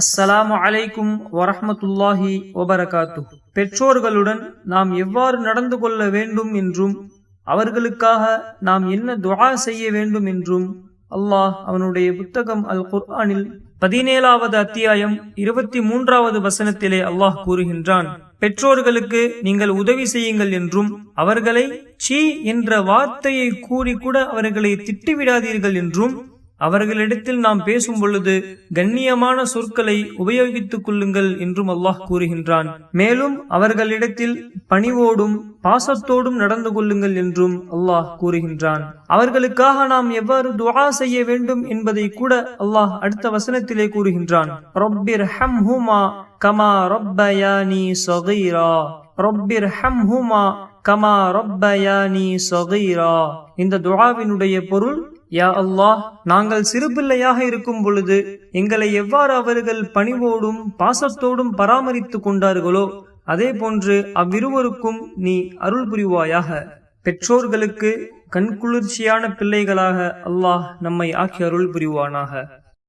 அஸ்ஸலாமு அலைக்கும் வரஹ்மத்துல்லாஹி வபரகாத்து பெற்றோர்களுடன் நாம் எவ்வாறு நடந்து கொள்ள வேண்டும் என்றும் அவர்களுக்காக நாம் என்ன துஆ செய்ய வேண்டும் என்றும் அல்லாஹ் அவனுடைய புத்தகம் அல் குர்ஆனில் பதினேழாவது அத்தியாயம் இருபத்தி மூன்றாவது வசனத்திலே அல்லாஹ் கூறுகின்றான். பெற்றோர்களுக்கு நீங்கள் உதவி செய்யுங்கள் என்றும் அவர்களை சீ என்ற வார்த்தையை கூறி கூட அவர்களை திட்டுவிடாதீர்கள் என்றும் அவர்களிடத்தில் நாம் பேசும் பொழுது கண்ணியமான சொற்களை உபயோகித்துக் கொள்ளுங்கள் என்றும் அல்லாஹ் கூறுகின்றான். மேலும் அவர்களிடத்தில் பணிவோடும் பாசத்தோடும் நடந்து கொள்ளுங்கள் என்றும் அல்லாஹ் கூறுகின்றான். அவர்களுக்காக நாம் எவ்வாறு துவா செய்ய வேண்டும் என்பதை கூட அல்லாஹ் அடுத்த வசனத்திலே கூறுகின்றான். ரொப்பிர் ஹம் ஹுமா கமா ரொப்பயானி சொகைரா. ரொப்பிர் ஹம் ஹுமா கமா ரொப்பயானி சொகைரா. இந்த துவாவினுடைய பொருள் யா அல்லாஹ் நாங்கள் சிறுபிள்ளையாக இருக்கும் பொழுது எங்களை எவ்வாறு அவர்கள் பணிவோடும் பாசத்தோடும் பராமரித்துக் கொண்டார்களோ அதே போன்று அவ்விருவருக்கும் நீ அருள் புரிவாயாக. பெற்றோர்களுக்கு கண்குளிர்ச்சியான பிள்ளைகளாக அல்லாஹ் நம்மை ஆக்கி அருள் புரிவானாக.